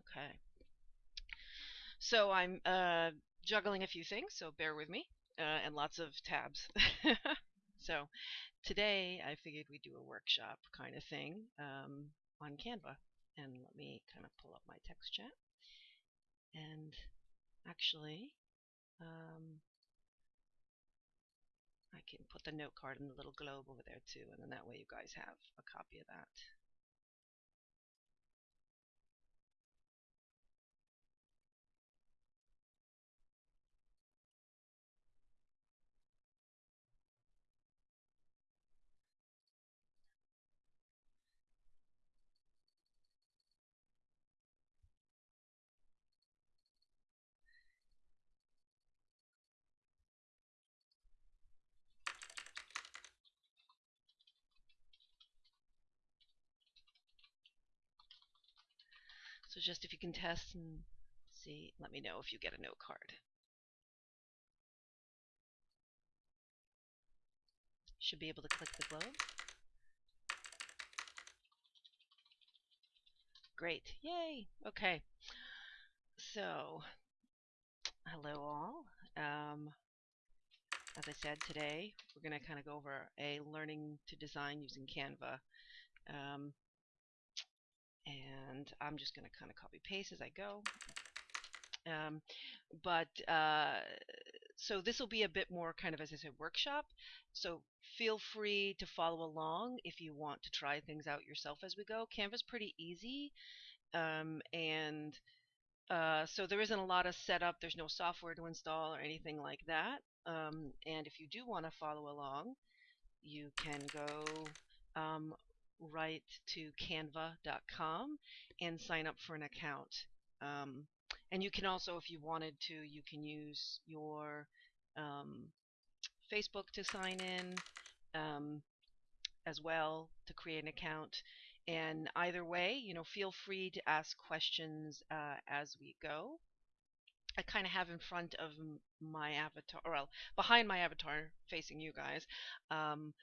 Okay. So I'm uh, juggling a few things, so bear with me, uh, and lots of tabs. so today I figured we'd do a workshop kind of thing um, on Canva. And let me kind of pull up my text chat. And actually, um, I can put the note card in the little globe over there too, and then that way you guys have a copy of that. Just if you can test and see, let me know if you get a note card. Should be able to click the globe. Great, yay, okay. So, hello all. Um, as I said today, we're going to kind of go over a learning to design using Canva. Um, and I'm just going to kind of copy paste as I go. Um, but uh, so this will be a bit more kind of, as I said, workshop. So feel free to follow along if you want to try things out yourself as we go. Canva's pretty easy, um, and uh, so there isn't a lot of setup. There's no software to install or anything like that. Um, and if you do want to follow along, you can go um, right to canva.com and sign up for an account. Um, and you can also, if you wanted to, you can use your um, Facebook to sign in um, as well to create an account. And either way, you know, feel free to ask questions uh, as we go. I kind of have in front of my avatar, or well, behind my avatar, facing you guys, um,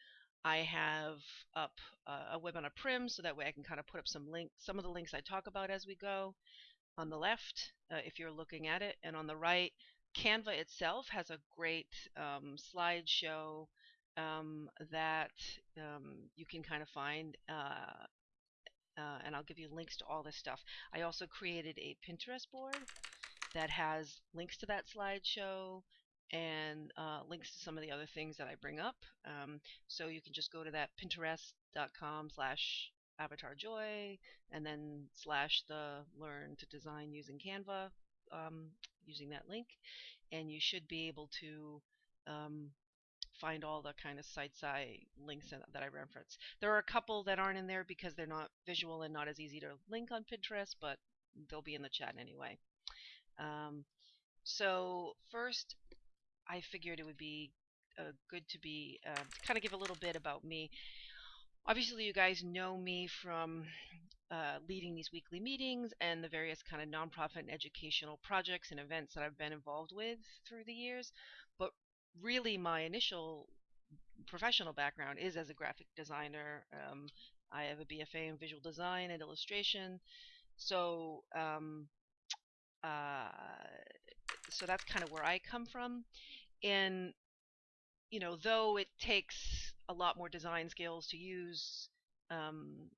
I have up uh, a webinar prim so that way I can kind of put up some links, some of the links I talk about as we go. On the left, uh, if you're looking at it, and on the right, Canva itself has a great um, slideshow um, that um, you can kind of find. Uh, uh, and I'll give you links to all this stuff. I also created a Pinterest board that has links to that slideshow and uh, links to some of the other things that I bring up. Um, so you can just go to that pinterest.com slash avatarjoy and then slash the learn to design using Canva um, using that link and you should be able to um, find all the kind of sites I links that I reference. There are a couple that aren't in there because they're not visual and not as easy to link on Pinterest, but they'll be in the chat anyway. Um, so first, I figured it would be uh, good to be uh, kind of give a little bit about me. Obviously, you guys know me from uh, leading these weekly meetings and the various kind of nonprofit and educational projects and events that I've been involved with through the years. But really, my initial professional background is as a graphic designer. Um, I have a BFA in visual design and illustration. So, um, uh, so that's kind of where I come from. And you know, though it takes a lot more design skills to use um,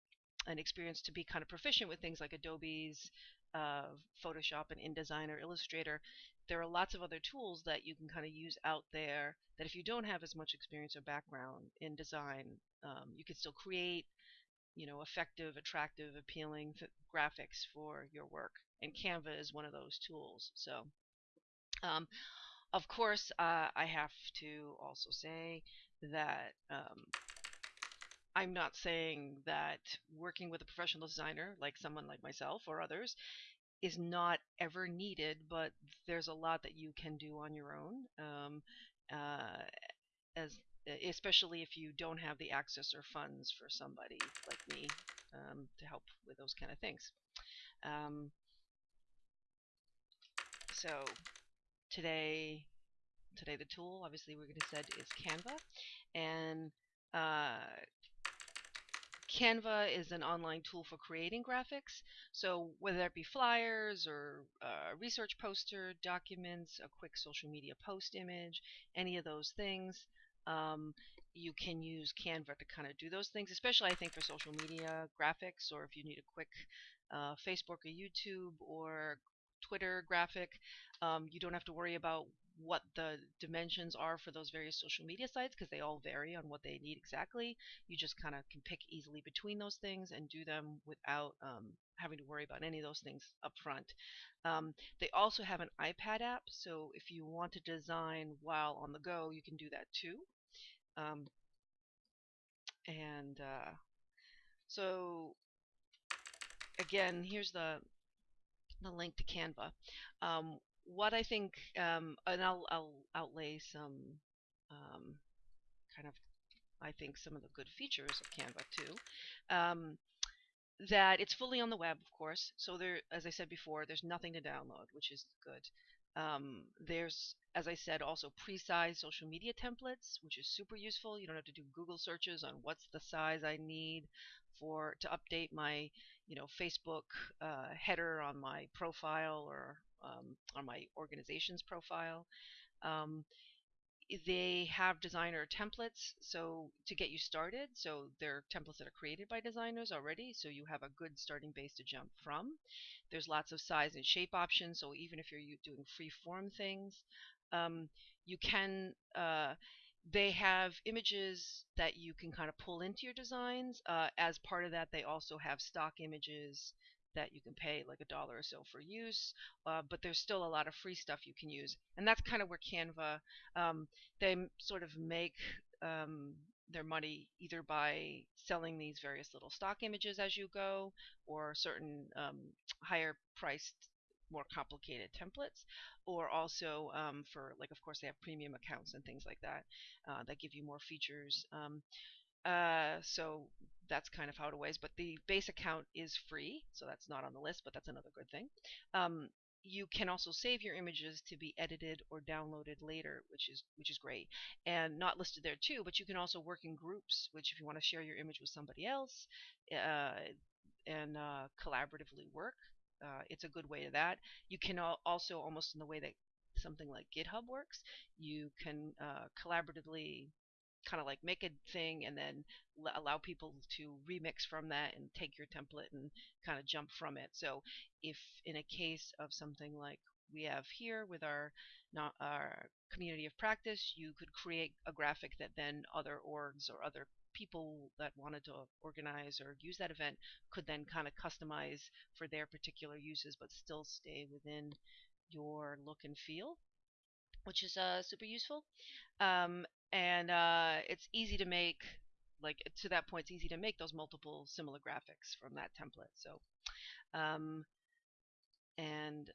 an experience to be kind of proficient with things like Adobe's uh, Photoshop and InDesign or Illustrator, there are lots of other tools that you can kind of use out there that if you don't have as much experience or background in design, um, you can still create, you know, effective, attractive, appealing graphics for your work. And Canva is one of those tools. So um, of course, uh, I have to also say that um, I'm not saying that working with a professional designer, like someone like myself or others, is not ever needed, but there's a lot that you can do on your own, um, uh, as especially if you don't have the access or funds for somebody like me um, to help with those kind of things. Um, so today today the tool obviously we're going to said is Canva and uh, Canva is an online tool for creating graphics. So whether it be flyers or a research poster, documents, a quick social media post image, any of those things, um, you can use Canva to kind of do those things, especially I think for social media graphics or if you need a quick uh, Facebook or YouTube or Twitter graphic. Um, you don't have to worry about what the dimensions are for those various social media sites because they all vary on what they need exactly. You just kind of can pick easily between those things and do them without um, having to worry about any of those things up front. Um, they also have an iPad app, so if you want to design while on the go, you can do that too. Um, and uh, so again, here's the the link to Canva. Um, what I think, um, and I'll, I'll outlay some um, kind of, I think, some of the good features of Canva too. Um, that it's fully on the web, of course. So there, as I said before, there's nothing to download, which is good. Um, there's, as I said, also pre-sized social media templates, which is super useful. You don't have to do Google searches on what's the size I need for to update my, you know, Facebook uh, header on my profile or um, on my organization's profile. Um, they have designer templates so to get you started so they're templates that are created by designers already so you have a good starting base to jump from. There's lots of size and shape options so even if you're doing free form things um, you can uh, they have images that you can kind of pull into your designs uh, as part of that they also have stock images that you can pay like a dollar or so for use, uh, but there's still a lot of free stuff you can use, and that's kind of where Canva um, they sort of make um, their money either by selling these various little stock images as you go, or certain um, higher priced more complicated templates or also um, for like of course they have premium accounts and things like that uh, that give you more features um, uh, so that's kind of how it weighs. But the base account is free, so that's not on the list, but that's another good thing. Um, you can also save your images to be edited or downloaded later, which is which is great, and not listed there too. But you can also work in groups, which if you want to share your image with somebody else, uh, and uh, collaboratively work, uh, it's a good way to that. You can also almost in the way that something like GitHub works, you can uh, collaboratively kind of like make a thing and then allow people to remix from that and take your template and kind of jump from it. So if in a case of something like we have here with our not our community of practice, you could create a graphic that then other orgs or other people that wanted to organize or use that event could then kind of customize for their particular uses but still stay within your look and feel which is uh, super useful. Um, and uh, it's easy to make, like to that point, it's easy to make those multiple similar graphics from that template. So, um, and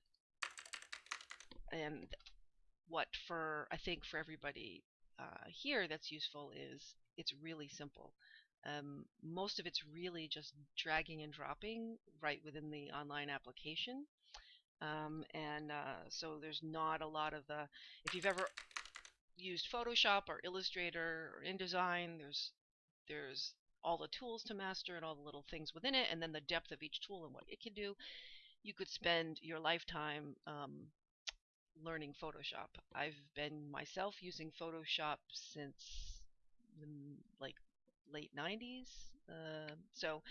and what for I think for everybody uh, here that's useful is it's really simple. Um, most of it's really just dragging and dropping right within the online application. Um, and uh, so there's not a lot of the, if you've ever used Photoshop or Illustrator or InDesign, there's, there's all the tools to master and all the little things within it, and then the depth of each tool and what it can do. You could spend your lifetime um, learning Photoshop. I've been myself using Photoshop since like late 90s. Uh, so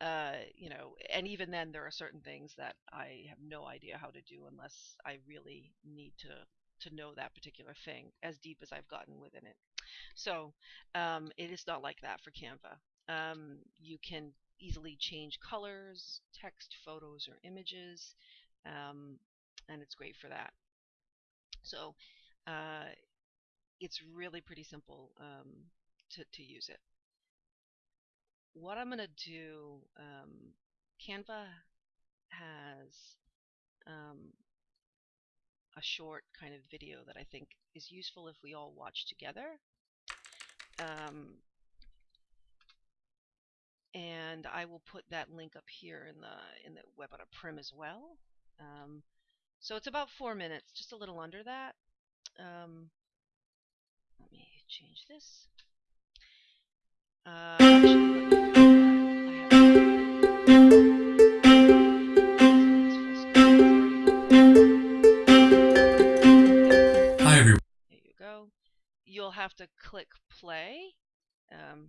uh, you know, and even then, there are certain things that I have no idea how to do unless I really need to to know that particular thing as deep as I've gotten within it. So um, it is not like that for Canva. Um, you can easily change colors, text, photos, or images, um, and it's great for that. So uh, it's really pretty simple um, to, to use it what I'm going to do, um, Canva has um, a short kind of video that I think is useful if we all watch together. Um, and I will put that link up here in the in the webinar prim as well. Um, so it's about four minutes, just a little under that. Um, let me change this. Hi everyone. There you go. You'll have to click play. Um,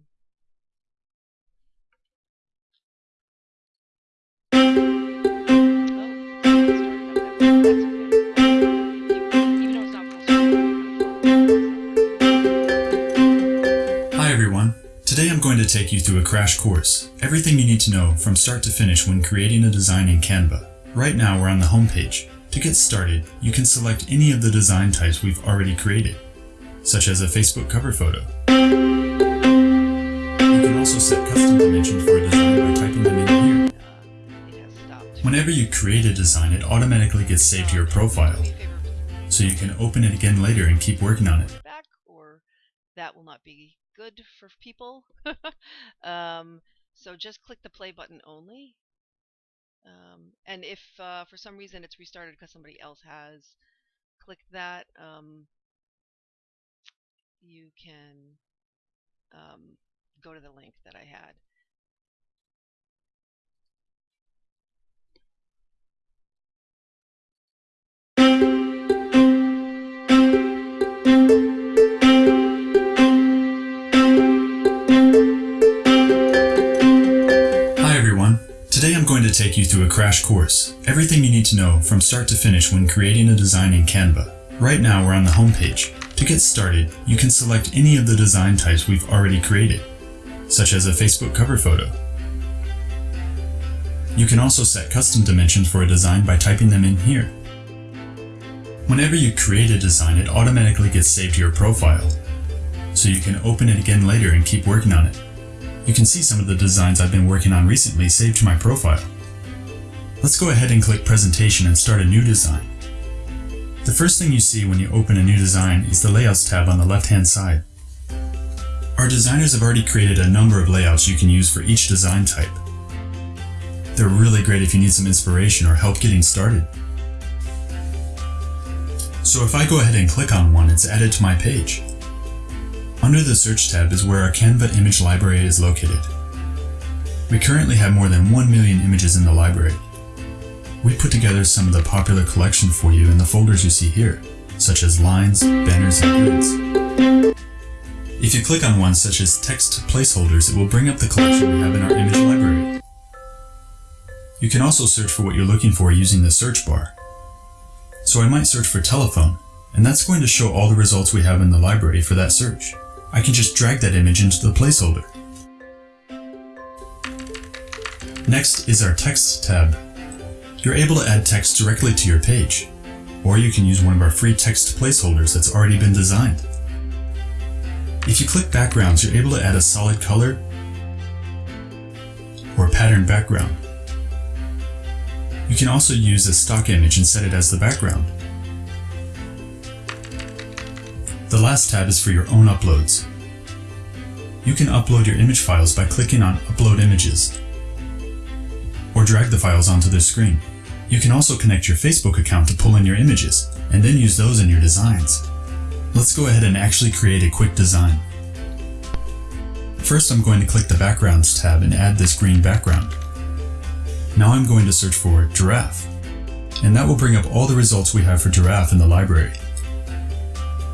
take you through a crash course. Everything you need to know from start to finish when creating a design in Canva. Right now we're on the home page. To get started, you can select any of the design types we've already created, such as a Facebook cover photo. You can also set custom dimensions for a design by typing them in here. Whenever you create a design, it automatically gets saved to your profile, so you can open it again later and keep working on it. back or that will not be good for people. um, so just click the play button only. Um, and if uh, for some reason it's restarted because somebody else has clicked that, um, you can um, go to the link that I had. Take you through a crash course. Everything you need to know from start to finish when creating a design in Canva. Right now we're on the homepage. To get started, you can select any of the design types we've already created, such as a Facebook cover photo. You can also set custom dimensions for a design by typing them in here. Whenever you create a design, it automatically gets saved to your profile, so you can open it again later and keep working on it. You can see some of the designs I've been working on recently saved to my profile. Let's go ahead and click presentation and start a new design. The first thing you see when you open a new design is the layouts tab on the left hand side. Our designers have already created a number of layouts you can use for each design type. They're really great if you need some inspiration or help getting started. So if I go ahead and click on one, it's added to my page. Under the Search tab is where our Canva image library is located. We currently have more than 1 million images in the library. We put together some of the popular collection for you in the folders you see here, such as lines, banners, and grids. If you click on one such as text placeholders, it will bring up the collection we have in our image library. You can also search for what you're looking for using the search bar. So I might search for telephone, and that's going to show all the results we have in the library for that search. I can just drag that image into the placeholder. Next is our Text tab. You're able to add text directly to your page, or you can use one of our free text placeholders that's already been designed. If you click Backgrounds, you're able to add a solid color or pattern background. You can also use a stock image and set it as the background. The last tab is for your own uploads. You can upload your image files by clicking on Upload Images, or drag the files onto the screen. You can also connect your Facebook account to pull in your images, and then use those in your designs. Let's go ahead and actually create a quick design. First I'm going to click the Backgrounds tab and add this green background. Now I'm going to search for giraffe, and that will bring up all the results we have for giraffe in the library.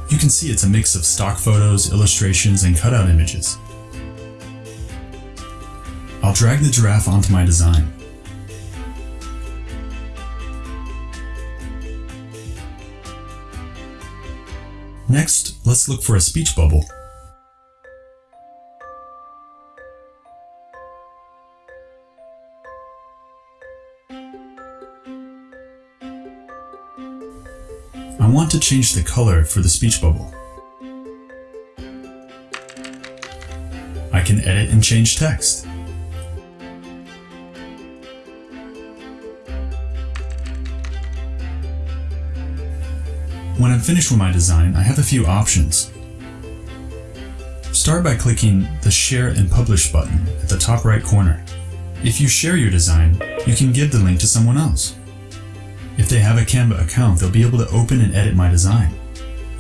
You can see it's a mix of stock photos, illustrations, and cutout images. I'll drag the giraffe onto my design. Next, let's look for a speech bubble. I want to change the color for the speech bubble. I can edit and change text. When I'm finished with my design, I have a few options. Start by clicking the Share and Publish button at the top right corner. If you share your design, you can give the link to someone else. If they have a Canva account, they'll be able to open and edit my design.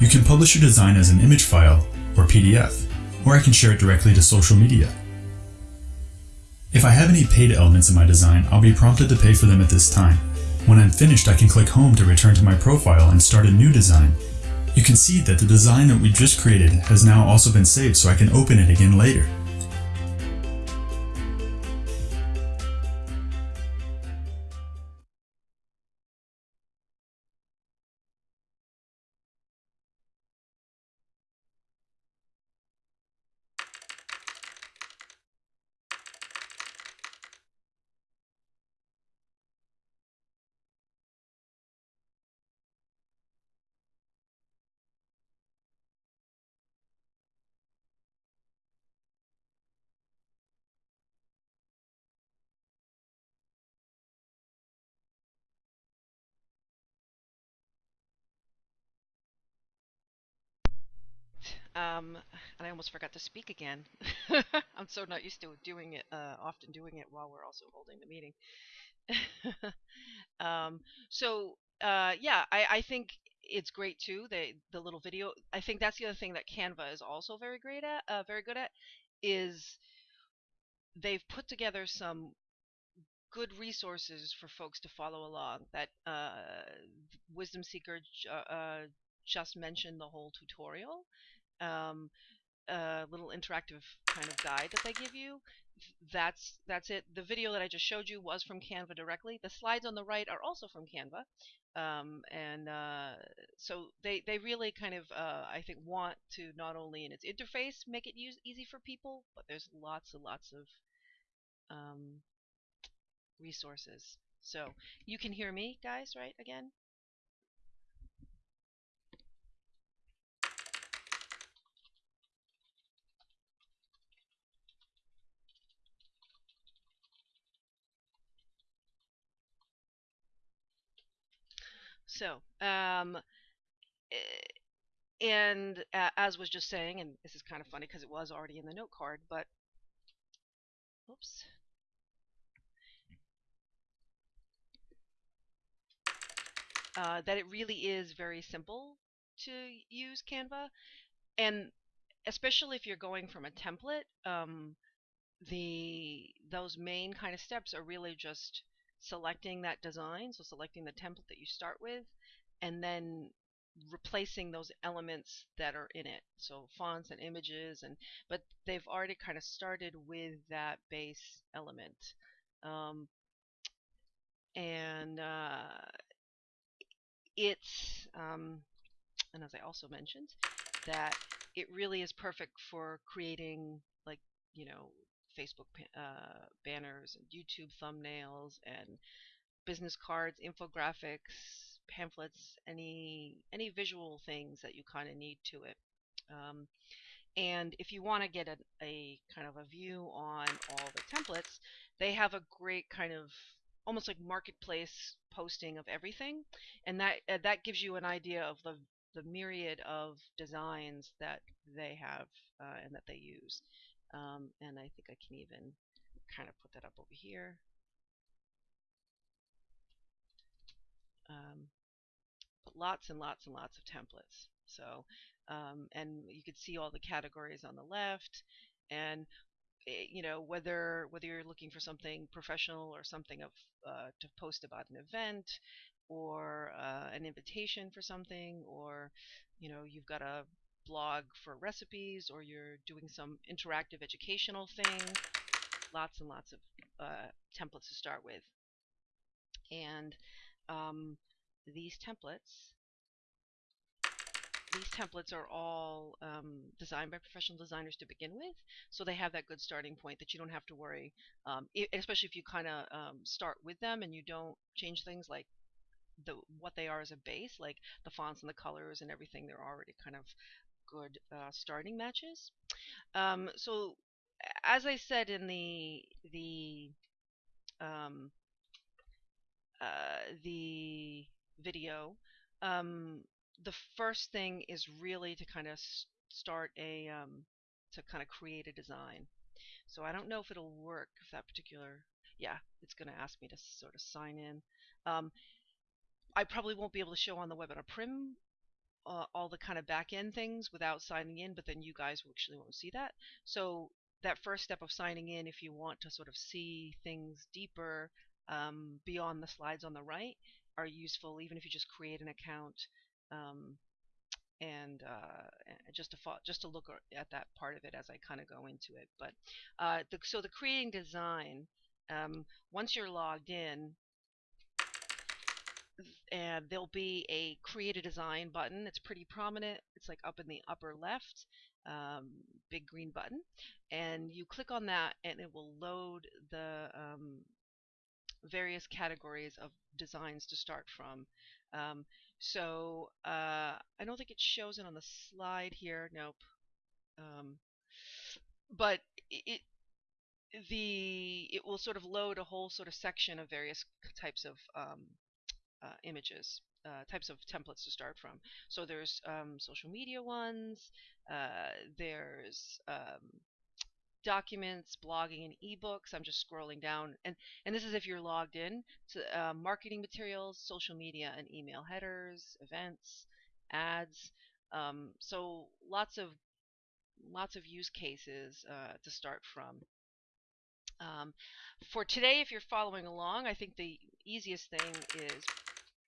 You can publish your design as an image file or PDF. or I can share it directly to social media. If I have any paid elements in my design, I'll be prompted to pay for them at this time. When I'm finished, I can click Home to return to my profile and start a new design. You can see that the design that we just created has now also been saved so I can open it again later. Um, and I almost forgot to speak again. I'm so not used to doing it, uh, often doing it while we're also holding the meeting. um, so uh, yeah, I, I think it's great too. The the little video. I think that's the other thing that Canva is also very great at, uh, very good at, is they've put together some good resources for folks to follow along. That uh, Wisdom Seeker uh, just mentioned the whole tutorial um, a little interactive kind of guide that they give you. That's that's it. The video that I just showed you was from Canva directly. The slides on the right are also from Canva, um, and uh, so they they really kind of uh, I think want to not only in its interface make it use easy for people, but there's lots and lots of um, resources. So you can hear me, guys, right? Again. So, um, eh, and uh, as was just saying, and this is kind of funny because it was already in the note card, but oops. Uh, that it really is very simple to use Canva, and especially if you're going from a template, um, the those main kind of steps are really just selecting that design, so selecting the template that you start with, and then replacing those elements that are in it. So fonts and images and but they've already kind of started with that base element. Um, and uh, it's um, and as I also mentioned that it really is perfect for creating like you know Facebook uh, banners and YouTube thumbnails and business cards, infographics, pamphlets, any any visual things that you kind of need to it. Um, and if you want to get a, a kind of a view on all the templates, they have a great kind of almost like marketplace posting of everything, and that uh, that gives you an idea of the the myriad of designs that they have uh, and that they use. Um, and I think I can even kind of put that up over here. Um, but lots and lots and lots of templates. So, um, and you can see all the categories on the left, and eh, you know whether whether you're looking for something professional or something of uh, to post about an event or uh, an invitation for something or you know you've got a blog for recipes or you're doing some interactive educational thing, lots and lots of uh, templates to start with. And um, these templates, these templates are all um, designed by professional designers to begin with, so they have that good starting point that you don't have to worry, um, especially if you kind of um, start with them and you don't change things like the what they are as a base, like the fonts and the colors and everything. They're already kind of good uh, starting matches. Um, so as I said in the the um, uh, the video, um, the first thing is really to kind of start a um, to kind of create a design. So I don't know if it'll work if that particular yeah it's going to ask me to sort of sign in. Um, I probably won't be able to show on the webinar prim uh, all the kind of back end things without signing in, but then you guys actually won't see that. So that first step of signing in, if you want to sort of see things deeper um, beyond the slides on the right, are useful even if you just create an account um, and uh, just to just to look at that part of it as I kind of go into it. But uh, the, so the creating design, um, once you're logged in, and there'll be a create a design button. It's pretty prominent. It's like up in the upper left, um, big green button, and you click on that, and it will load the um, various categories of designs to start from. Um, so uh, I don't think it shows it on the slide here. Nope. Um, but it the it will sort of load a whole sort of section of various types of um, uh, images, uh, types of templates to start from. So there's um, social media ones, uh, there's um, documents, blogging, and ebooks. I'm just scrolling down, and and this is if you're logged in to uh, marketing materials, social media, and email headers, events, ads. Um, so lots of lots of use cases uh, to start from. Um, for today, if you're following along, I think the easiest thing is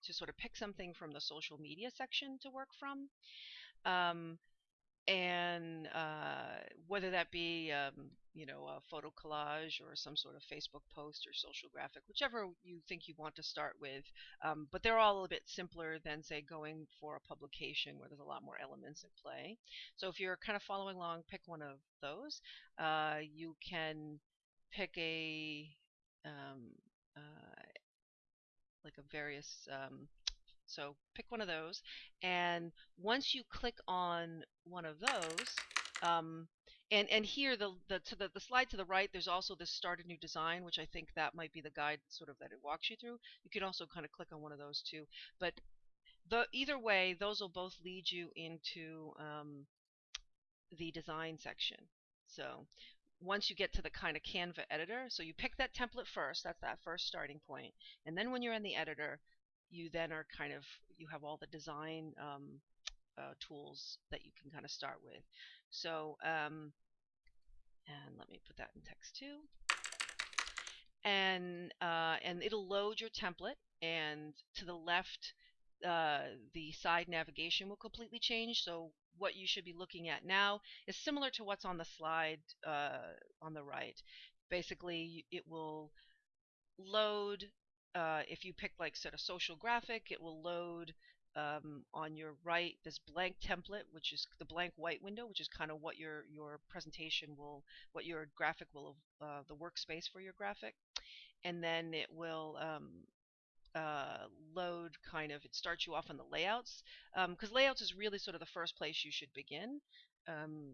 to sort of pick something from the social media section to work from. Um, and uh, whether that be um, you know a photo collage or some sort of Facebook post or social graphic, whichever you think you want to start with. Um, but they're all a bit simpler than say going for a publication where there's a lot more elements at play. So if you're kind of following along, pick one of those. Uh, you can pick a um, uh, like a various um, so pick one of those, and once you click on one of those, um, and and here the the to the, the slide to the right, there's also this start a new design, which I think that might be the guide sort of that it walks you through. You can also kind of click on one of those too, but the either way, those will both lead you into um, the design section. So once you get to the kind of Canva editor, so you pick that template first, that's that first starting point, and then when you're in the editor, you then are kind of you have all the design um, uh, tools that you can kind of start with. So um, and let me put that in text too. And uh, and it'll load your template, and to the left, uh, the side navigation will completely change. So what you should be looking at now is similar to what's on the slide uh, on the right. Basically, it will load uh, if you pick like sort of social graphic, it will load um, on your right this blank template, which is the blank white window, which is kind of what your your presentation will, what your graphic will, uh, the workspace for your graphic, and then it will um, uh, load kind of. It starts you off on the layouts because um, layouts is really sort of the first place you should begin um,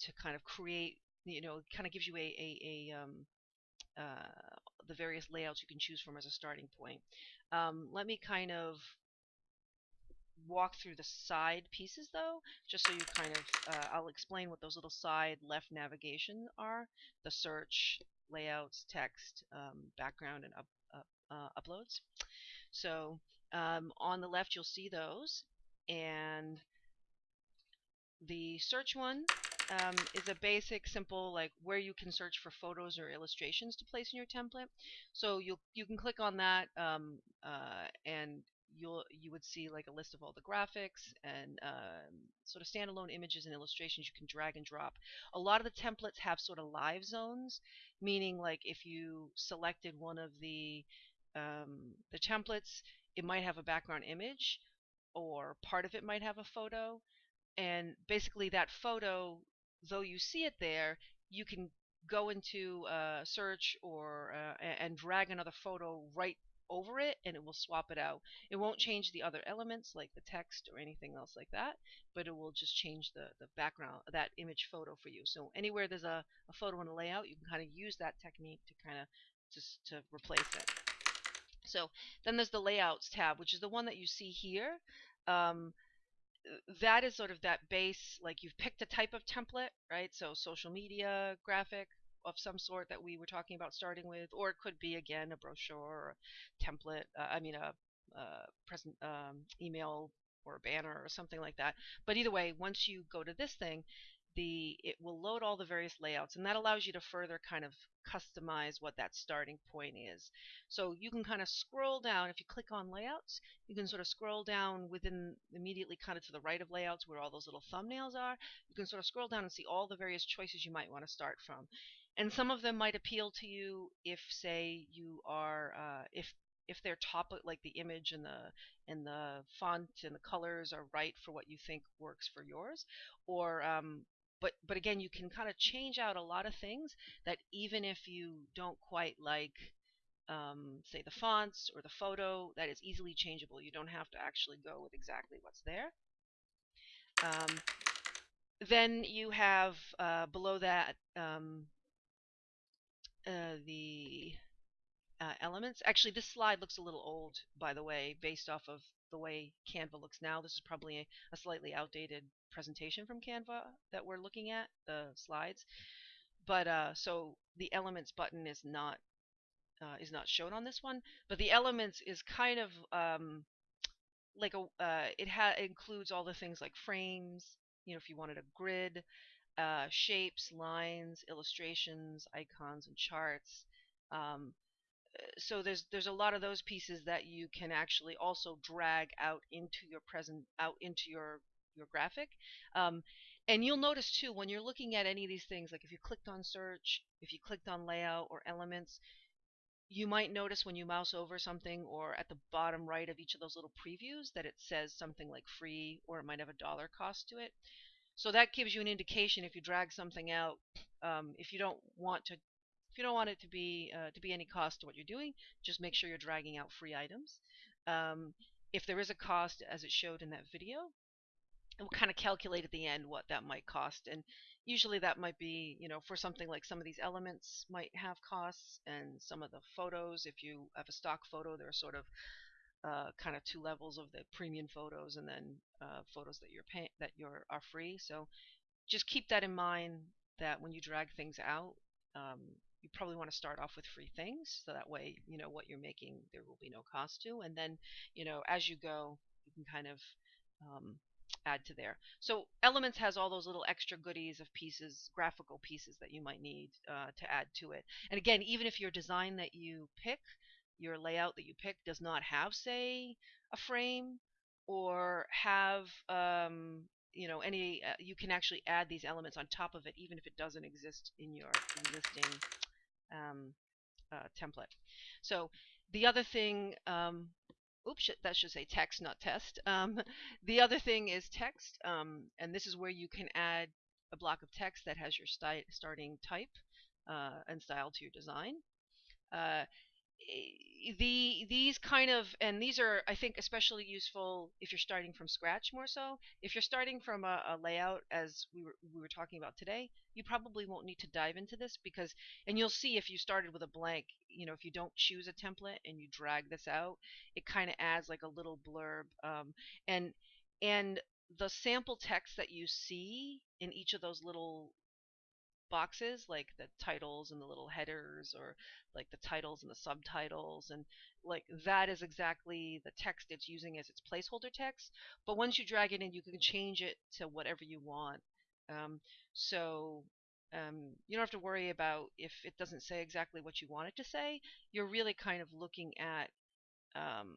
to kind of create. You know, kind of gives you a a, a um, uh, the various layouts you can choose from as a starting point. Um, let me kind of walk through the side pieces though, just so you kind of, uh, I'll explain what those little side left navigation are, the search, layouts, text, um, background, and up, up, uh, uploads. So um, on the left you'll see those, and the search one um, is a basic, simple, like where you can search for photos or illustrations to place in your template. So you you can click on that, um, uh, and you'll you would see like a list of all the graphics and uh, sort of standalone images and illustrations you can drag and drop. A lot of the templates have sort of live zones, meaning like if you selected one of the um, the templates, it might have a background image, or part of it might have a photo, and basically that photo though you see it there, you can go into uh, search or uh, and drag another photo right over it and it will swap it out. It won't change the other elements like the text or anything else like that, but it will just change the, the background, that image photo for you. So anywhere there's a, a photo in a layout, you can kind of use that technique to kind of just to replace it. So then there's the layouts tab, which is the one that you see here. Um, that is sort of that base, like you've picked a type of template, right? So social media, graphic of some sort that we were talking about starting with, or it could be again a brochure or a template. Uh, I mean a, a present um, email or a banner or something like that. But either way, once you go to this thing, the it will load all the various layouts and that allows you to further kind of customize what that starting point is. So you can kind of scroll down if you click on layouts, you can sort of scroll down within immediately kind of to the right of layouts where all those little thumbnails are. You can sort of scroll down and see all the various choices you might want to start from. And some of them might appeal to you if say you are uh, if if they're top like the image and the and the font and the colors are right for what you think works for yours or um, but but again you can kind of change out a lot of things that even if you don't quite like um, say the fonts or the photo that is easily changeable you don't have to actually go with exactly what's there um, then you have uh, below that um, uh, the uh, elements. Actually, this slide looks a little old, by the way, based off of the way Canva looks now. This is probably a, a slightly outdated presentation from Canva that we're looking at, the slides. But uh, so the elements button is not uh, is not shown on this one, but the elements is kind of um, like a uh, it ha includes all the things like frames. You know, if you wanted a grid, uh, shapes, lines, illustrations, icons, and charts. Um, so there's there's a lot of those pieces that you can actually also drag out into your present out into your your graphic um, and you'll notice too when you're looking at any of these things like if you clicked on search if you clicked on layout or elements you might notice when you mouse over something or at the bottom right of each of those little previews that it says something like free or it might have a dollar cost to it so that gives you an indication if you drag something out um, if you don't want to if you don't want it to be uh, to be any cost to what you're doing, just make sure you're dragging out free items. Um, if there is a cost, as it showed in that video, will kind of calculate at the end what that might cost. And usually that might be, you know, for something like some of these elements might have costs, and some of the photos, if you have a stock photo, there are sort of uh, kind of two levels of the premium photos, and then uh, photos that you're paying that you're are free. So just keep that in mind that when you drag things out, um, you probably want to start off with free things so that way you know what you're making there will be no cost to and then you know as you go you can kind of um, add to there so elements has all those little extra goodies of pieces graphical pieces that you might need uh, to add to it and again even if your design that you pick your layout that you pick does not have say a frame or have um, you know any uh, you can actually add these elements on top of it even if it doesn't exist in your existing um, uh, template. So the other thing, um, oops, that should say text, not test. Um, the other thing is text, um, and this is where you can add a block of text that has your starting type uh, and style to your design. Uh, the these kind of and these are I think especially useful if you're starting from scratch more so. If you're starting from a, a, layout as we were we were talking about today, you probably won't need to dive into this because and you'll see if you started with a blank, you know, if you don't choose a template and you drag this out, it kind of adds like a little blurb um, and and the sample text that you see in each of those little boxes like the titles and the little headers or like the titles and the subtitles and like that is exactly the text it's using as its placeholder text but once you drag it in you can change it to whatever you want. Um, so um, you don't have to worry about if it doesn't say exactly what you want it to say you're really kind of looking at um,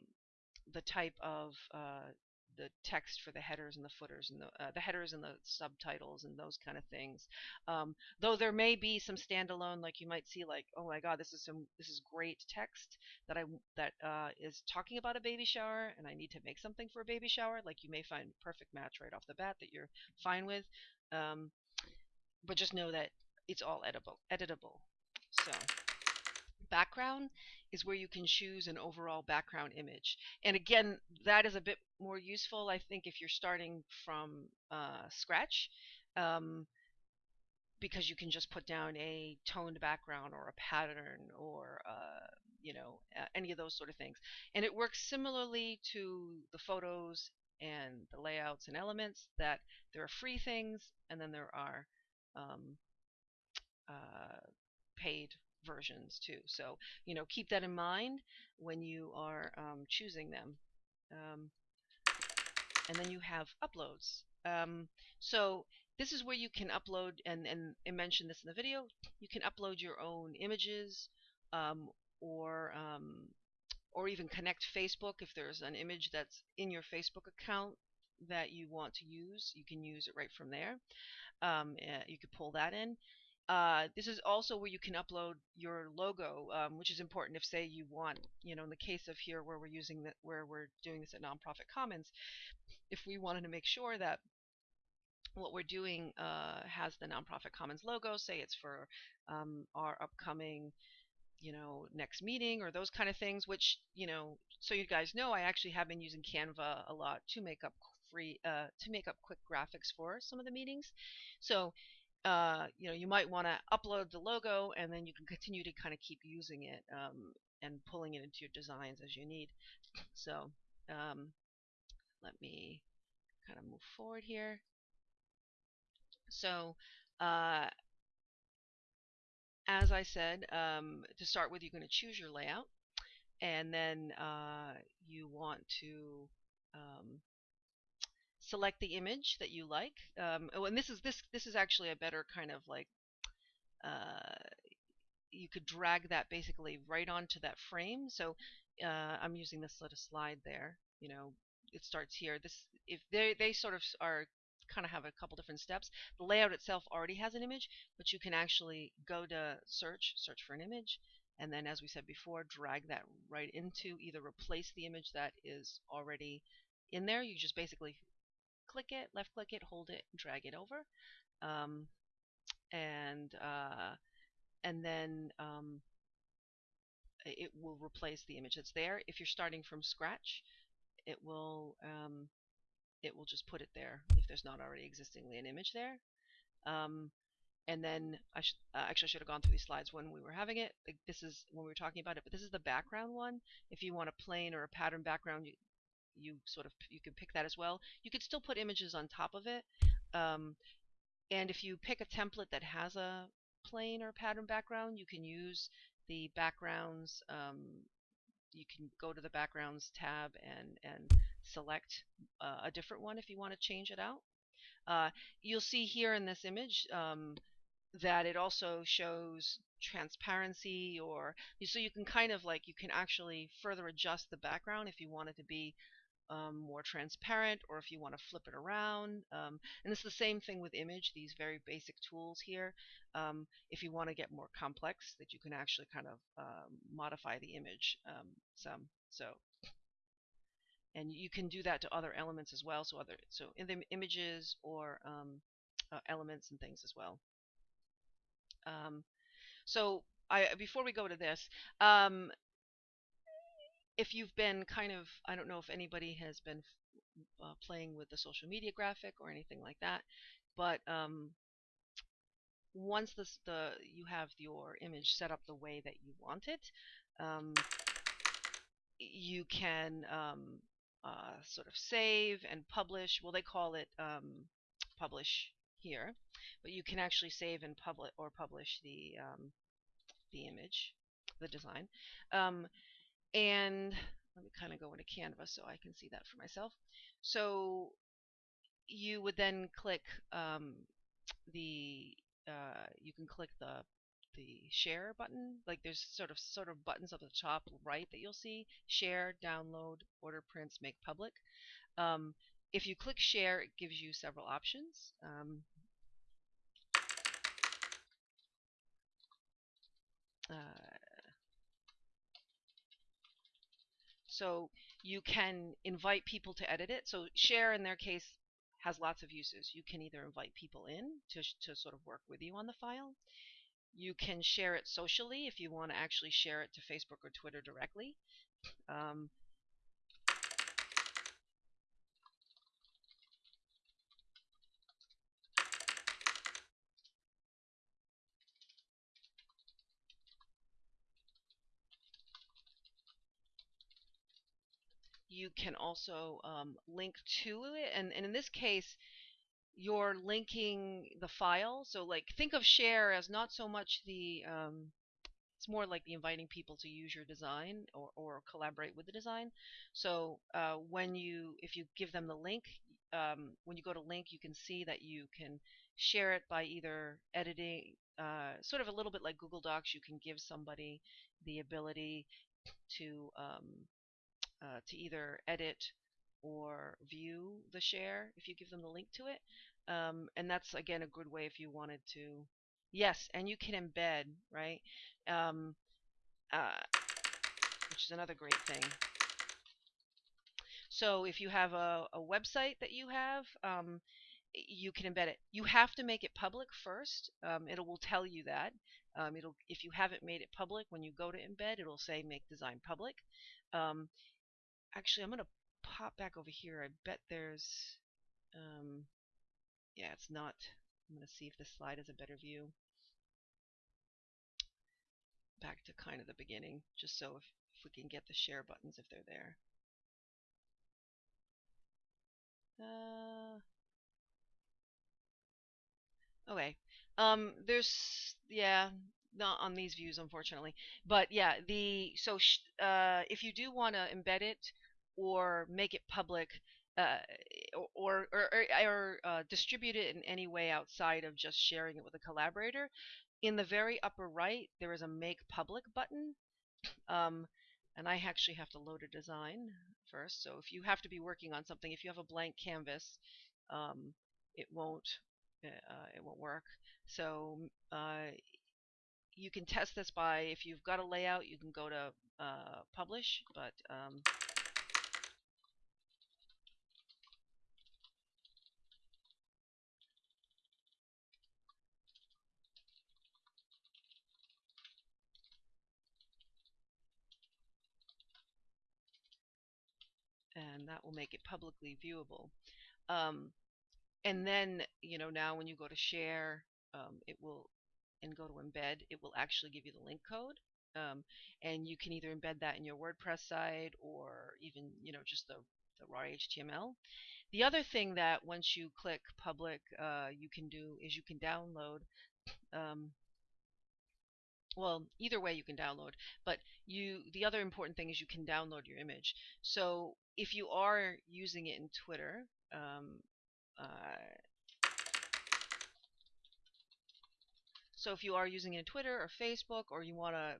the type of uh, the text for the headers and the footers and the, uh, the headers and the subtitles and those kind of things. Um, though there may be some standalone, like you might see, like oh my God, this is some this is great text that I that uh, is talking about a baby shower, and I need to make something for a baby shower. Like you may find perfect match right off the bat that you're fine with, um, but just know that it's all editable. Editable. So background is where you can choose an overall background image. And again, that is a bit more useful, I think, if you're starting from uh, scratch, um, because you can just put down a toned background or a pattern or uh, you know uh, any of those sort of things. And it works similarly to the photos and the layouts and elements that there are free things and then there are um, uh, paid versions too. So, you know, keep that in mind when you are um, choosing them. Um, and then you have uploads. Um, so this is where you can upload, and, and I mentioned this in the video, you can upload your own images um, or um, or even connect Facebook if there's an image that's in your Facebook account that you want to use, you can use it right from there. Um, uh, you could pull that in. Uh, this is also where you can upload your logo, um, which is important if, say, you want, you know, in the case of here where we're using that, where we're doing this at Nonprofit Commons, if we wanted to make sure that what we're doing uh, has the Nonprofit Commons logo, say it's for um, our upcoming you know, next meeting or those kind of things, which, you know, so you guys know I actually have been using Canva a lot to make up free, uh, to make up quick graphics for some of the meetings. So, uh, you know, you might want to upload the logo and then you can continue to kind of keep using it um, and pulling it into your designs as you need. So, um, let me kind of move forward here. So, uh, as I said, um, to start with, you're going to choose your layout, and then uh, you want to um, select the image that you like. Um, oh, and this is this this is actually a better kind of like uh, you could drag that basically right onto that frame. So uh, I'm using this little slide there. You know, it starts here. This if they they sort of are kind of have a couple different steps. The layout itself already has an image, but you can actually go to search, search for an image, and then as we said before, drag that right into either replace the image that is already in there. You just basically click it, left click it, hold it, drag it over, um, and uh, and then um, it will replace the image that's there. If you're starting from scratch, it will um, it will just put it there if there's not already existingly an image there. Um, and then I should uh, actually I should have gone through these slides when we were having it. Like this is when we were talking about it, but this is the background one. If you want a plain or a pattern background, you you sort of you can pick that as well. You could still put images on top of it. Um, and if you pick a template that has a plain or pattern background, you can use the backgrounds um, you can go to the backgrounds tab and and select uh, a different one if you want to change it out. Uh, you'll see here in this image um, that it also shows transparency or so you can kind of like you can actually further adjust the background if you want it to be um, more transparent or if you want to flip it around. Um, and it's the same thing with image, these very basic tools here. Um, if you want to get more complex, that you can actually kind of um, modify the image um, some. So, and you can do that to other elements as well. So other so in the images or um, uh, elements and things as well. so I before we go to this, if you've been kind of, I don't know if anybody has been uh, playing with the social media graphic or anything like that, but um, once this, the you have your image set up the way that you want it, um, you can um, uh, sort of save and publish. Well, they call it um, publish here, but you can actually save and publish or publish the um, the image, the design. And let me kind of go into Canva so I can see that for myself. So you would then click um, the uh, you can click the the share button like there's sort of sort of buttons up the top right that you'll see share download order prints make public um, if you click share it gives you several options um, uh, So you can invite people to edit it. So share in their case has lots of uses. You can either invite people in to, to sort of work with you on the file. You can share it socially if you want to actually share it to Facebook or Twitter directly. Um, you can also um, link to it. And, and in this case, you're linking the file. So like think of share as not so much the um, it's more like the inviting people to use your design or, or collaborate with the design. So uh, when you, if you give them the link, um, when you go to link, you can see that you can share it by either editing, uh, sort of a little bit like Google Docs. You can give somebody the ability to um, uh, to either edit or view the share if you give them the link to it. Um, and that's again a good way if you wanted to. Yes, and you can embed, right? Um, uh, which is another great thing. So if you have a, a website that you have, um, you can embed it. You have to make it public first. Um, it will tell you that. Um, it'll if you haven't made it public when you go to embed, it'll say make design public. Um, actually, I'm gonna pop back over here. I bet there's um, yeah, it's not. I'm gonna see if this slide is a better view. Back to kind of the beginning, just so if, if we can get the share buttons if they're there. Uh, okay. Um, there's yeah, not on these views unfortunately, but yeah, the so uh, if you do want to embed it or make it public. Uh, or or, or, or uh, distribute it in any way outside of just sharing it with a collaborator. In the very upper right, there is a Make Public button. Um, and I actually have to load a design first. So if you have to be working on something, if you have a blank canvas, um, it won't uh, it won't work. So uh, you can test this by if you've got a layout, you can go to uh, publish, but um, and that will make it publicly viewable. Um, and then, you know, now when you go to share, um, it will, and go to embed, it will actually give you the link code. Um, and you can either embed that in your WordPress site or even, you know, just the, the raw HTML. The other thing that once you click public, uh, you can do is you can download um, well either way you can download but you the other important thing is you can download your image so if you are using it in Twitter um, uh, so if you are using it in Twitter or Facebook or you want to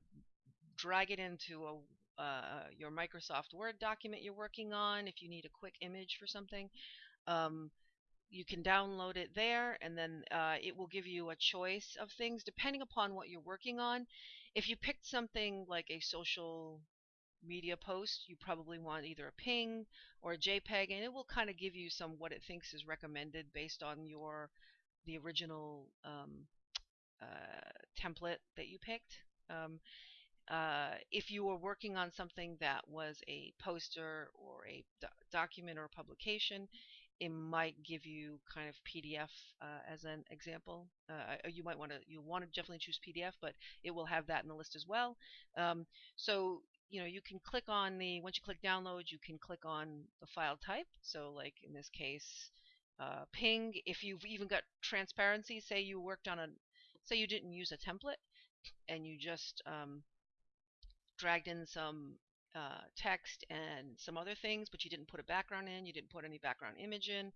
drag it into a uh, your Microsoft Word document you're working on if you need a quick image for something um, you can download it there and then uh, it will give you a choice of things depending upon what you're working on. If you picked something like a social media post, you probably want either a ping or a JPEG and it will kind of give you some what it thinks is recommended based on your the original um, uh, template that you picked. Um, uh, if you were working on something that was a poster or a do document or a publication, it might give you kind of PDF uh, as an example. Uh, you might want to you want to definitely choose PDF, but it will have that in the list as well. Um, so you know you can click on the once you click download, you can click on the file type. So like in this case, uh, ping. If you've even got transparency, say you worked on a say you didn't use a template and you just um, dragged in some uh, text and some other things, but you didn't put a background in, you didn't put any background image in,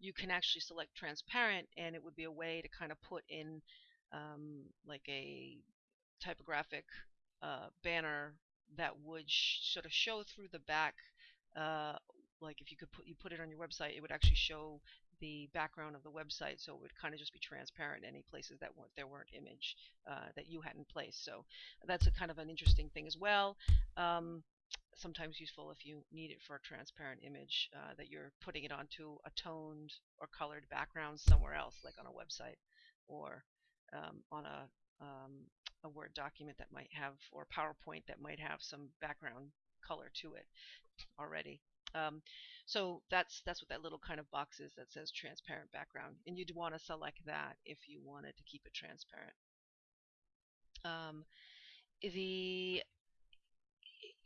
you can actually select transparent and it would be a way to kind of put in um, like a typographic uh, banner that would sort of show through the back uh, like if you could put you put it on your website it would actually show the background of the website so it would kind of just be transparent any places that weren't there weren't image uh, that you hadn't placed so that's a kind of an interesting thing as well. Um, sometimes useful if you need it for a transparent image uh, that you're putting it onto a toned or colored background somewhere else, like on a website or um, on a um, a Word document that might have or PowerPoint that might have some background color to it already. Um, so that's that's what that little kind of box is that says transparent background, and you'd want to select that if you wanted to keep it transparent. Um, the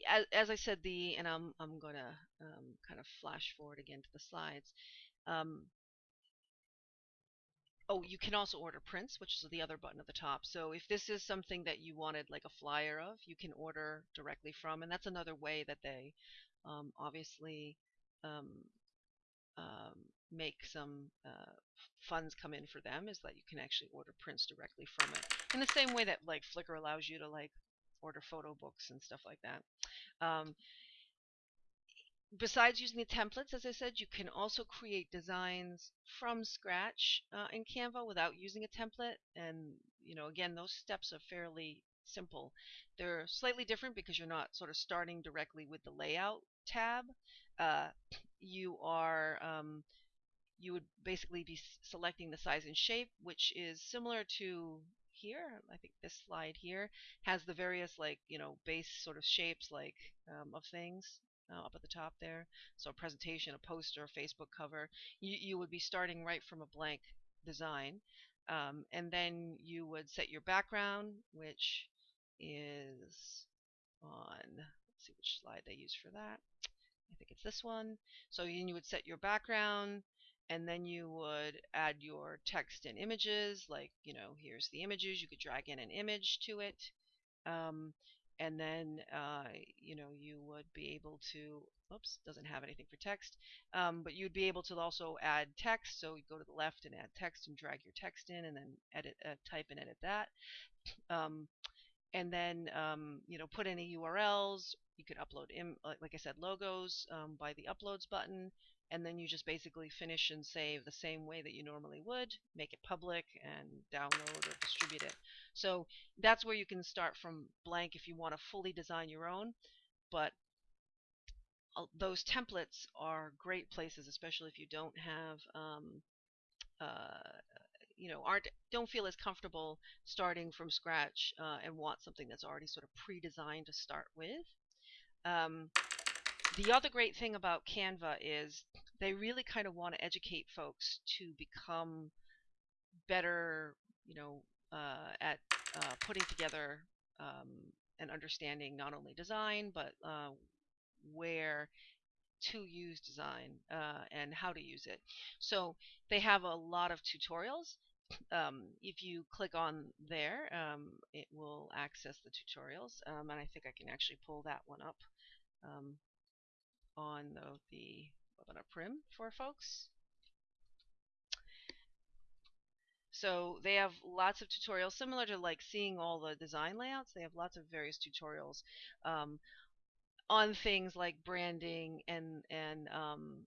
as, as I said, the and I'm I'm gonna um, kind of flash forward again to the slides. Um, oh, you can also order prints, which is the other button at the top. So if this is something that you wanted like a flyer of, you can order directly from, and that's another way that they um, obviously um, um, make some uh, funds come in for them is that you can actually order prints directly from it in the same way that like Flickr allows you to like order photo books and stuff like that. Besides using the templates, as I said, you can also create designs from scratch uh, in Canva without using a template. And, you know, again, those steps are fairly simple. They're slightly different because you're not sort of starting directly with the layout tab. Uh, you are um, you would basically be selecting the size and shape, which is similar to here. I think this slide here has the various like you know base sort of shapes like um, of things uh, up at the top there. So a presentation, a poster, a Facebook cover. You you would be starting right from a blank design, um, and then you would set your background, which is on. Let's see which slide they use for that. I think it's this one. So you would set your background and then you would add your text and images like you know here's the images you could drag in an image to it um, and then uh, you know you would be able to oops doesn't have anything for text um, but you'd be able to also add text so you go to the left and add text and drag your text in and then edit uh, type and edit that um, and then um, you know put any URLs you could upload Im- like I said logos um, by the uploads button and then you just basically finish and save the same way that you normally would, make it public and download or distribute it. So that's where you can start from blank if you want to fully design your own, but those templates are great places, especially if you don't have, um, uh, you know, aren't don't feel as comfortable starting from scratch uh, and want something that's already sort of pre-designed to start with. Um, the other great thing about Canva is they really kind of want to educate folks to become better, you know, uh, at uh, putting together um, and understanding not only design but uh, where to use design uh, and how to use it. So they have a lot of tutorials. Um, if you click on there, um, it will access the tutorials, um, and I think I can actually pull that one up. Um, on the, the webinar prim for folks. So they have lots of tutorials similar to like seeing all the design layouts. They have lots of various tutorials um, on things like branding and and um,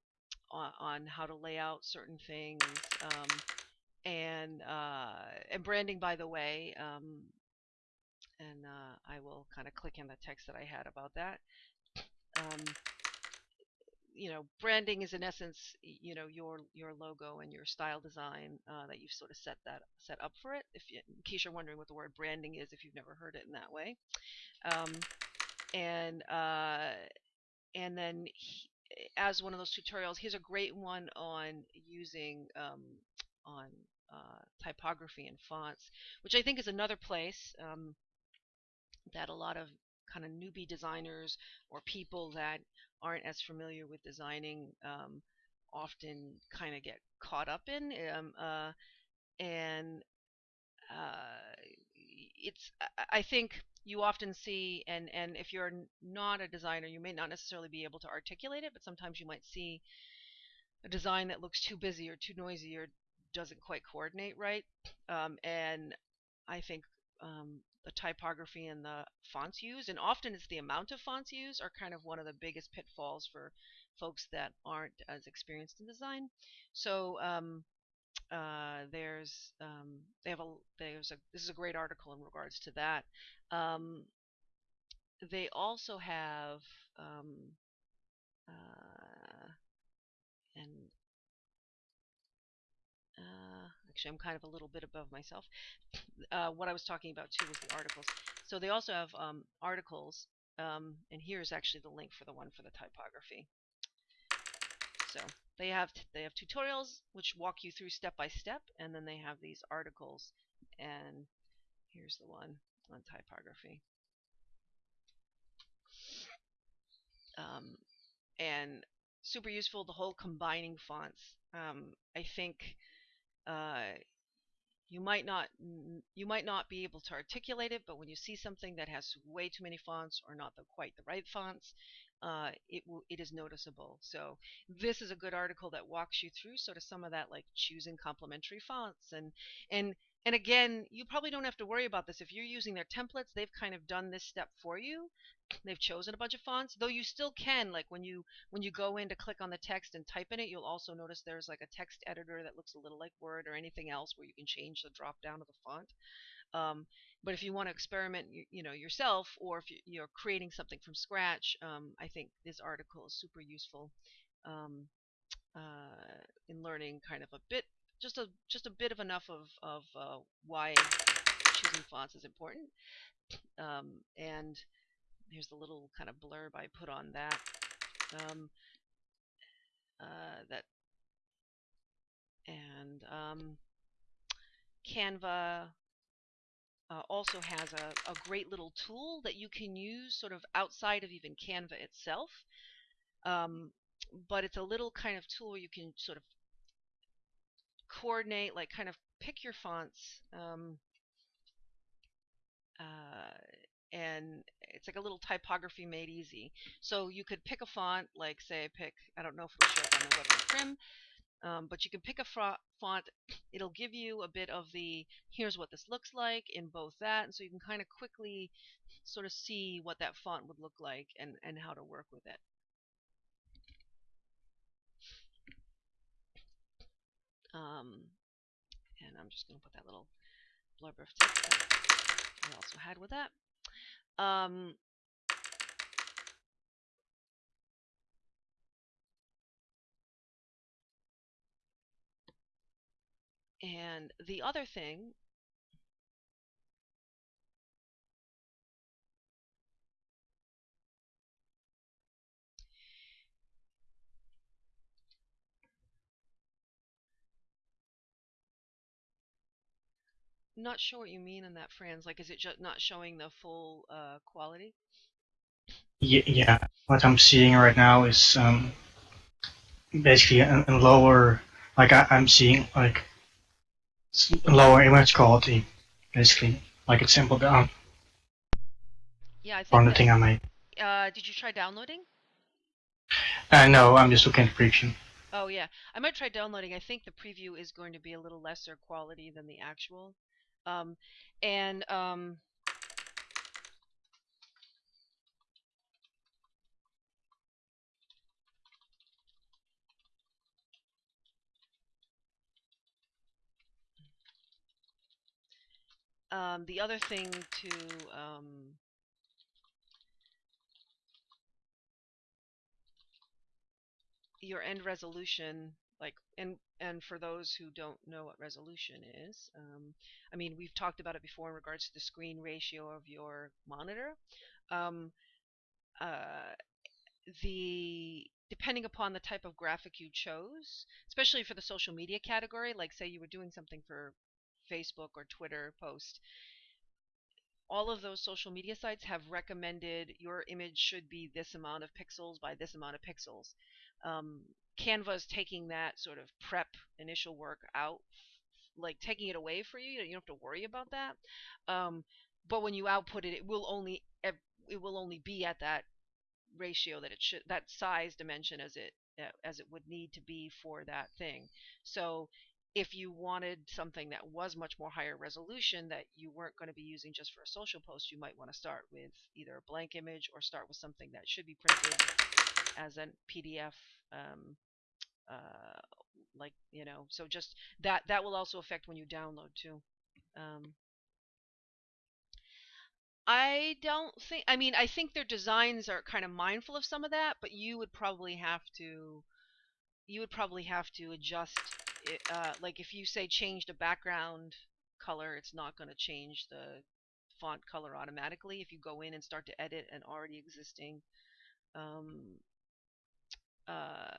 on, on, how to lay out certain things um, and uh, and branding. By the way, um, and uh, I will kind of click in the text that I had about that. You know, branding is in essence, you know, your your logo and your style design uh, that you've sort of set that set up for it. If you, in case you're wondering what the word branding is, if you've never heard it in that way, um, and uh, and then he, as one of those tutorials, here's a great one on using um, on uh, typography and fonts, which I think is another place um, that a lot of kind of newbie designers or people that aren't as familiar with designing um, often kind of get caught up in. Um, uh, and uh, it's I think you often see and and if you're not a designer you may not necessarily be able to articulate it but sometimes you might see a design that looks too busy or too noisy or doesn't quite coordinate right um, and I think um, the typography and the fonts used, and often it's the amount of fonts used are kind of one of the biggest pitfalls for folks that aren't as experienced in design. So um, uh, there's um, they have a there's a this is a great article in regards to that. Um, they also have um, uh, and uh, actually I'm kind of a little bit above myself. Uh, what I was talking about too was the articles. So they also have um, articles, um, and here's actually the link for the one for the typography. So they have they have tutorials which walk you through step by step, and then they have these articles, and here's the one on typography. Um, and super useful the whole combining fonts. Um, I think uh, you might not you might not be able to articulate it, but when you see something that has way too many fonts or not the, quite the right fonts, uh, it will it is noticeable. So this is a good article that walks you through sort of some of that, like choosing complementary fonts and and and again, you probably don't have to worry about this if you're using their templates. They've kind of done this step for you. They've chosen a bunch of fonts, though you still can like when you when you go in to click on the text and type in it, you'll also notice there's like a text editor that looks a little like Word or anything else where you can change the drop down of the font. Um, but if you want to experiment, you, you, know, yourself, or if you're creating something from scratch, um, I think this article is super useful um, uh, in learning kind of a bit, just a just a bit of enough of of uh, why choosing fonts is important. Um, and here's the little kind of blurb I put on that. Um, uh, that and um, Canva uh, also has a, a, great little tool that you can use sort of outside of even Canva itself. Um, but it's a little kind of tool where you can sort of coordinate, like kind of pick your fonts. Um, uh, and it's like a little typography made easy. So you could pick a font, like say I pick, I don't know if it'll show up on the web on Prim, um, but you can pick a font. It'll give you a bit of the here's what this looks like in both that, and so you can kind of quickly sort of see what that font would look like and and how to work with it. Um, and I'm just going to put that little blurb of text that I also had with that. Um, And the other thing not sure what you mean in that, Franz. Like, is it just not showing the full uh, quality? Yeah, yeah, what I'm seeing right now is um, basically a, a lower. Like I, I'm seeing like lower image quality, basically. Like it's simple down. Yeah, I think. On the thing I made. Uh, did you try downloading? Uh, no, I'm just looking at the preview. Oh yeah, I might try downloading. I think the preview is going to be a little lesser quality than the actual. Um, and um, Um, the other thing to um, your end resolution, like, and and for those who don't know what resolution is, um, I mean, we've talked about it before in regards to the screen ratio of your monitor. Um, uh, the depending upon the type of graphic you chose, especially for the social media category, like say you were doing something for Facebook or Twitter post, all of those social media sites have recommended your image should be this amount of pixels by this amount of pixels. Um, Canva is taking that sort of prep initial work out, like taking it away for you. You don't have to worry about that. Um, but when you output it, it will only it will only be at that ratio that it should that size dimension as it as it would need to be for that thing. So if you wanted something that was much more higher resolution that you weren't going to be using just for a social post, you might want to start with either a blank image or start with something that should be printed as a PDF. Um, uh, like you know, so just that that will also affect when you download too. Um, I don't think. I mean, I think their designs are kind of mindful of some of that, but you would probably have to. You would probably have to adjust it, uh, like if you say change the background color, it's not going to change the font color automatically if you go in and start to edit an already existing um, uh,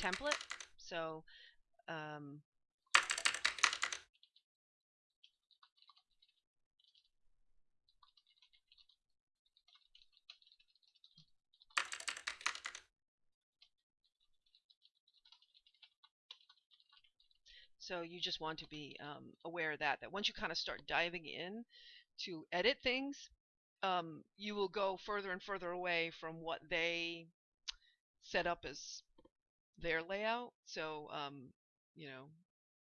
template. So um, So you just want to be um, aware of that. That once you kind of start diving in to edit things, um, you will go further and further away from what they set up as their layout. So um, you know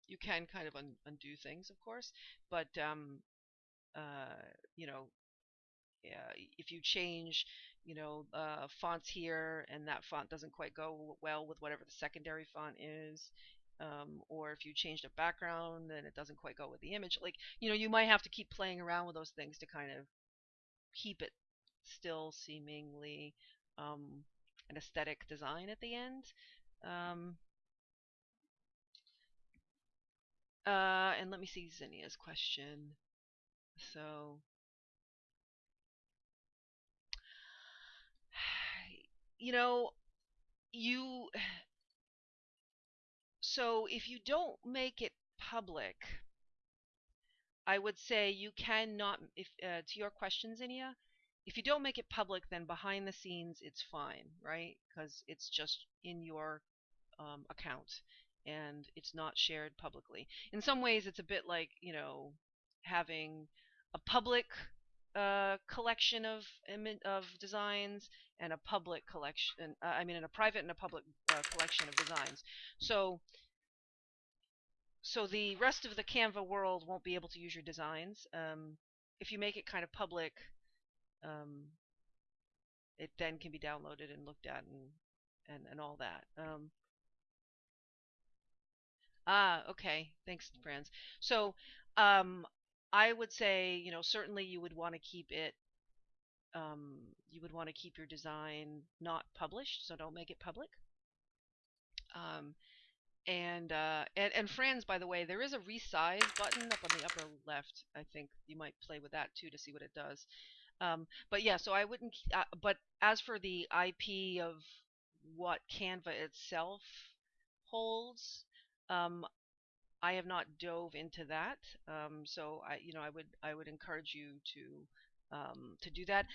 you can kind of un- undo things, of course, but um, uh, you know if you change you know uh, fonts here and that font doesn't quite go well with whatever the secondary font is um, or if you change the background and it doesn't quite go with the image like you know you might have to keep playing around with those things to kind of keep it still seemingly um, an aesthetic design at the end. Um, uh, and let me see Zinnia's question. So you know you so if you don't make it public i would say you cannot if uh, to your questions Zinnia if you don't make it public then behind the scenes it's fine right because it's just in your um, account and it's not shared publicly in some ways it's a bit like you know having a public uh, collection of of designs and a public collection. Uh, I mean, in a private and a public uh, collection of designs. So, so the rest of the Canva world won't be able to use your designs. Um, if you make it kind of public, um, it then can be downloaded and looked at and and and all that. Um, ah, okay. Thanks, Franz. So, um, I would say, you know, certainly you would want to keep it. Um, you would want to keep your design not published, so don't make it public. Um, and uh, and and Franz, by the way, there is a resize button up on the upper left. I think you might play with that too to see what it does. Um, but yeah, so I wouldn't. Uh, but as for the IP of what Canva itself holds, um, I have not dove into that, um, so I, you know, I would I would encourage you to um, to do that.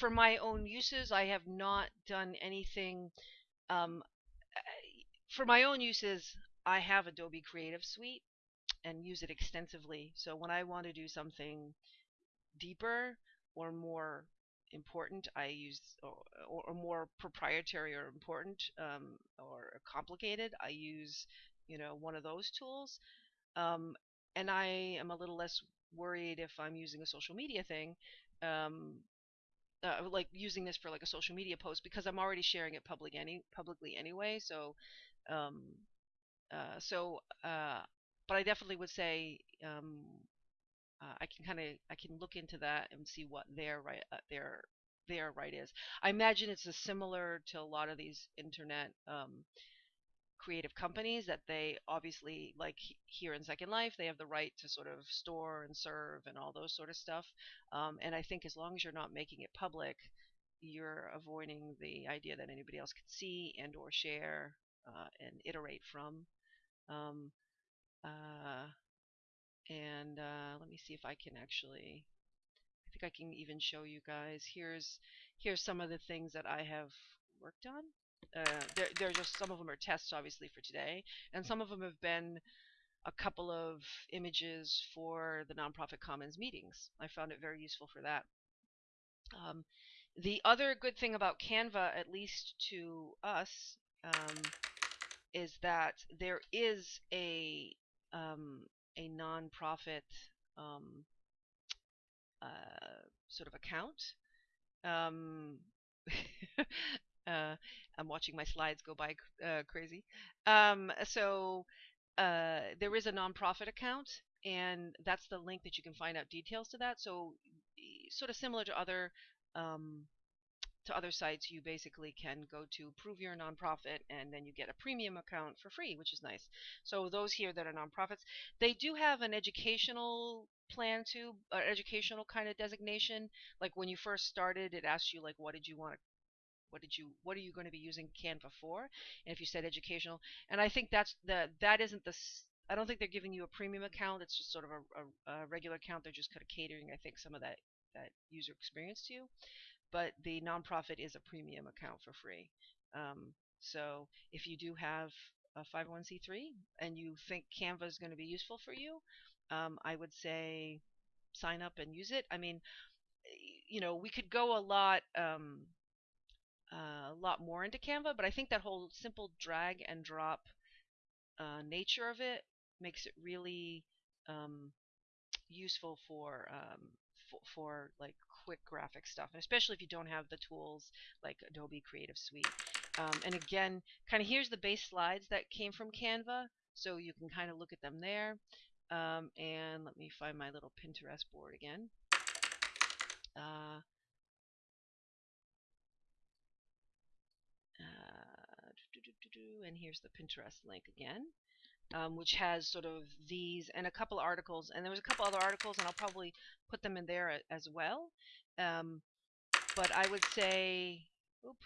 For my own uses, I have not done anything. Um, for my own uses, I have Adobe Creative Suite and use it extensively. So when I want to do something deeper or more important, I use or, or more proprietary or important um, or complicated, I use you know, one of those tools. Um, and I am a little less worried if I'm using a social media thing, um, uh, like using this for like a social media post because I'm already sharing it public any publicly anyway. So, um, uh, so, uh, but I definitely would say um, uh, I can kind of I can look into that and see what their right uh, their their right is. I imagine it's similar to a lot of these internet um, creative companies that they obviously like here in Second Life they have the right to sort of store and serve and all those sort of stuff. Um, and I think as long as you're not making it public, you're avoiding the idea that anybody else can see and or share uh, and iterate from. Um, uh, and uh, let me see if I can actually. I think I can even show you guys. Here's here's some of the things that I have worked on uh, they're, they're just some of them are tests obviously for today and some of them have been a couple of images for the nonprofit commons meetings i found it very useful for that um, the other good thing about canva at least to us um, is that there is a um, a nonprofit um, uh, sort of account um, Uh, I'm watching my slides go by uh, crazy. Um, so uh, there is a nonprofit account, and that's the link that you can find out details to that. So sort of similar to other um, to other sites, you basically can go to prove you're a nonprofit, and then you get a premium account for free, which is nice. So those here that are nonprofits, they do have an educational plan to uh, educational kind of designation. Like when you first started, it asked you like, what did you want to what did you what are you going to be using Canva for? And if you said educational, and I think that's the that isn't the I don't think they're giving you a premium account. It's just sort of a, a, a regular account. They're just kind of catering, I think, some of that that user experience to you. But the nonprofit is a premium account for free. Um, so if you do have a 501c3 and you think Canva is going to be useful for you, um, I would say sign up and use it. I mean, you know, we could go a lot um, uh, a lot more into Canva, but I think that whole simple drag and drop uh, nature of it makes it really um, useful for, um, for for like quick graphic stuff, and especially if you don't have the tools like Adobe Creative Suite. Um, and again, kind of here's the base slides that came from Canva, so you can kind of look at them there. Um, and let me find my little Pinterest board again. Uh, uh, and here's the Pinterest link again, um, which has sort of these and a couple articles. And there was a couple other articles, and I'll probably put them in there as well. Um, but I would say, oop,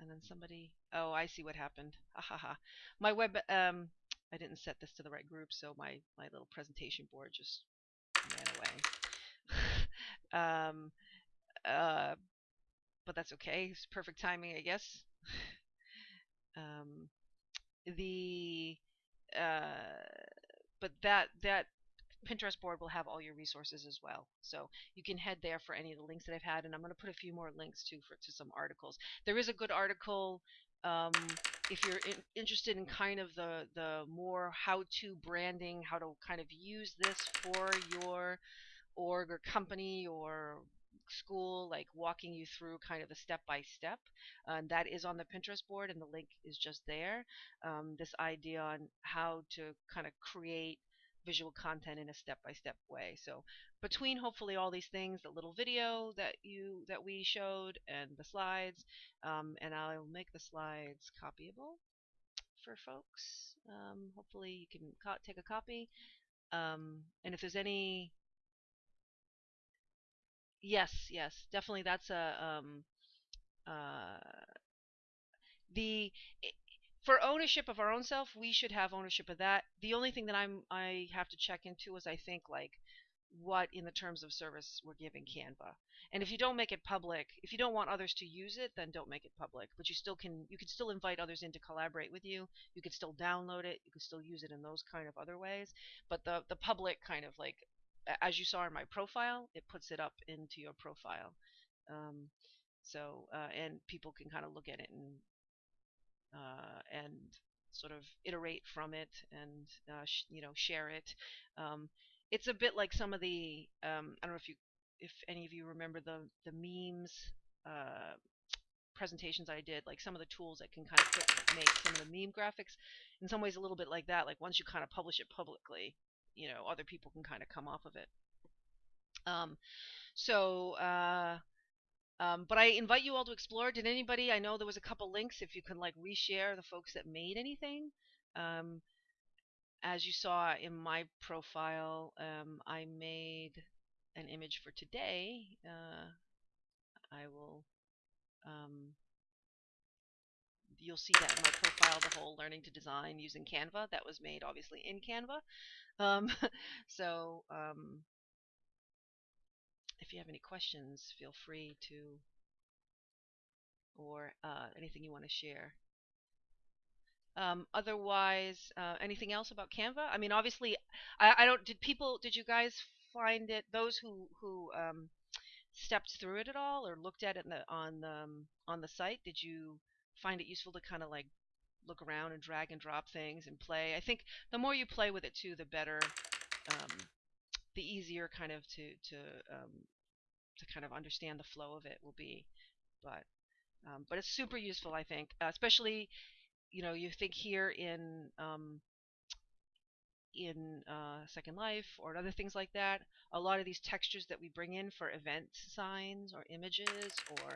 and then somebody, oh, I see what happened. Ha ha. My web, um, I didn't set this to the right group, so my my little presentation board just ran away. um, uh, but that's okay. It's perfect timing, I guess. um, the uh, but that that Pinterest board will have all your resources as well. So you can head there for any of the links that I've had, and I'm going to put a few more links too for to some articles. There is a good article um, if you're in, interested in kind of the the more how-to branding, how to kind of use this for your org or company or school, like walking you through kind of the step by step. And that is on the Pinterest board, and the link is just there. Um, this idea on how to kind of create visual content in a step-by-step way. So between hopefully all these things, the little video that you that we showed and the slides, um, and I'll make the slides copyable for folks. Um, hopefully you can take a copy. Um, and if there's any, yes, yes, definitely that's a um, uh, the for ownership of our own self, we should have ownership of that. The only thing that I'm I have to check into is I think like what in the terms of service we're giving Canva. And if you don't make it public, if you don't want others to use it, then don't make it public. But you still can you can still invite others in to collaborate with you. You can still download it. You can still use it in those kind of other ways. But the the public kind of like as you saw in my profile, it puts it up into your profile. Um, so uh, and people can kind of look at it and uh, and sort of iterate from it and uh, you know share it. Um, it's a bit like some of the um, I don't know if you if any of you remember the the memes uh, presentations I did, like some of the tools that can kind of make some of the meme graphics. In some ways, a little bit like that. Like once you kind of publish it publicly, you know, other people can kind of come off of it. Um, so uh, um, but I invite you all to explore. Did anybody? I know there was a couple links. If you can like reshare the folks that made anything. Um, as you saw in my profile, um, I made an image for today. Uh, I will. Um, you'll see that in my profile, the whole learning to design using Canva. That was made obviously in Canva. Um, so um, if you have any questions, feel free to, or uh, anything you want to share. Um, otherwise, uh, anything else about Canva? I mean, obviously, I, I, don't. Did people? Did you guys find it? Those who who um, stepped through it at all or looked at it the, on the um, on the site, did you find it useful to kind of like look around and drag and drop things and play? I think the more you play with it too, the better. Um, the easier kind of to to um, to kind of understand the flow of it will be. But um, but it's super useful, I think, uh, especially you know you think here in um, in uh, Second Life or other things like that. A lot of these textures that we bring in for event signs or images or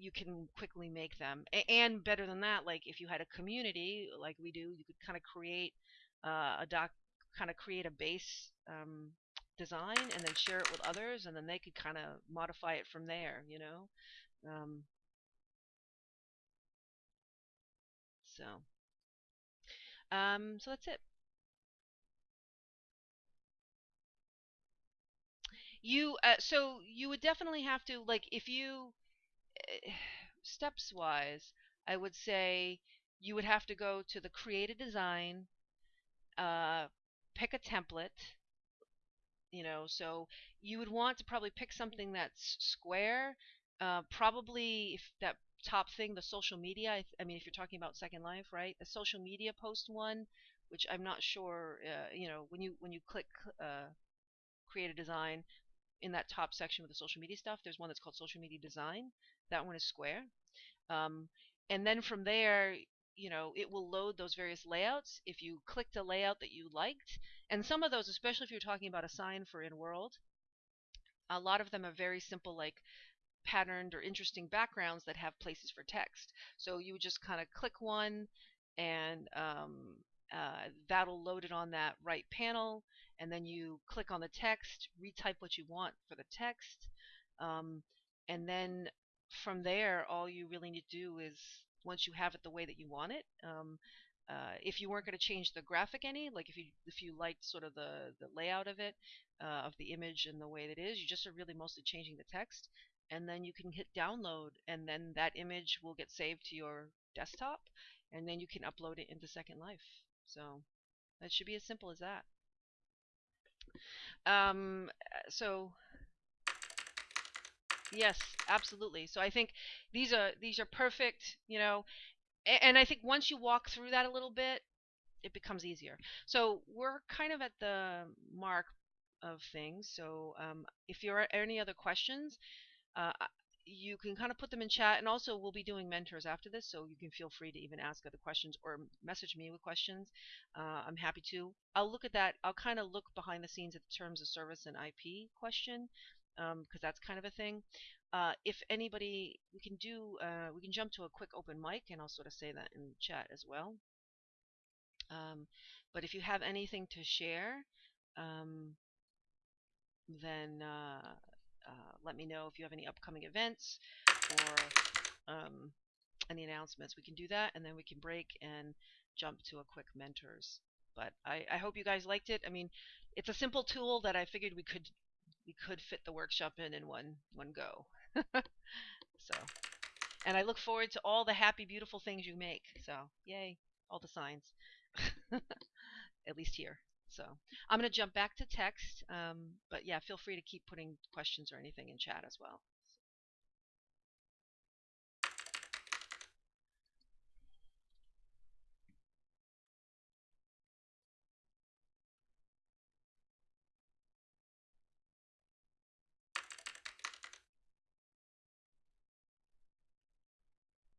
you can quickly make them. And better than that, like if you had a community like we do, you could kind of create uh, a doc, kind of create a base um, design and then share it with others and then they could kind of modify it from there you know? Um, so. Um, so that's it. You uh, so you would definitely have to like if you steps wise I would say you would have to go to the create a design, uh, pick a template. You know, so you would want to probably pick something that's square. Uh, probably if that top thing, the social media. I, I mean, if you're talking about Second Life, right? The social media post one, which I'm not sure. Uh, you know, when you when you click uh, create a design in that top section with the social media stuff, there's one that's called social media design. That one is square. Um, and then from there, you know, it will load those various layouts. If you clicked a layout that you liked, and some of those, especially if you're talking about a sign for in world, a lot of them are very simple, like patterned or interesting backgrounds that have places for text. So you would just kind of click one, and um, uh, that'll load it on that right panel, and then you click on the text, retype what you want for the text, um, and then from there, all you really need to do is once you have it the way that you want it. Um, uh, if you weren't going to change the graphic any, like if you if you liked sort of the the layout of it, uh, of the image and the way that it is, you just are really mostly changing the text, and then you can hit download, and then that image will get saved to your desktop, and then you can upload it into Second Life. So that should be as simple as that. Um, so yes, absolutely. So I think these are these are perfect, you know, and I think once you walk through that a little bit, it becomes easier. So we're kind of at the mark of things. So um, if there are any other questions, uh, you can kind of put them in chat and also we'll be doing mentors after this so you can feel free to even ask other questions or message me with questions. Uh, i'm happy to. I'll look at that i'll kind of look behind the scenes at the terms of service and ip question because um, that's kind of a thing. Uh, if anybody we can do uh, we can jump to a quick open mic and i'll sort of say that in chat as well. Um, but if you have anything to share um, then uh, uh, let me know if you have any upcoming events or um, any announcements. We can do that, and then we can break and jump to a quick mentors. But I, I hope you guys liked it. I mean, it's a simple tool that I figured we could we could fit the workshop in in one one go. so, and I look forward to all the happy, beautiful things you make. So, yay, all the signs. At least here. So I'm going to jump back to text, um, but yeah, feel free to keep putting questions or anything in chat as well.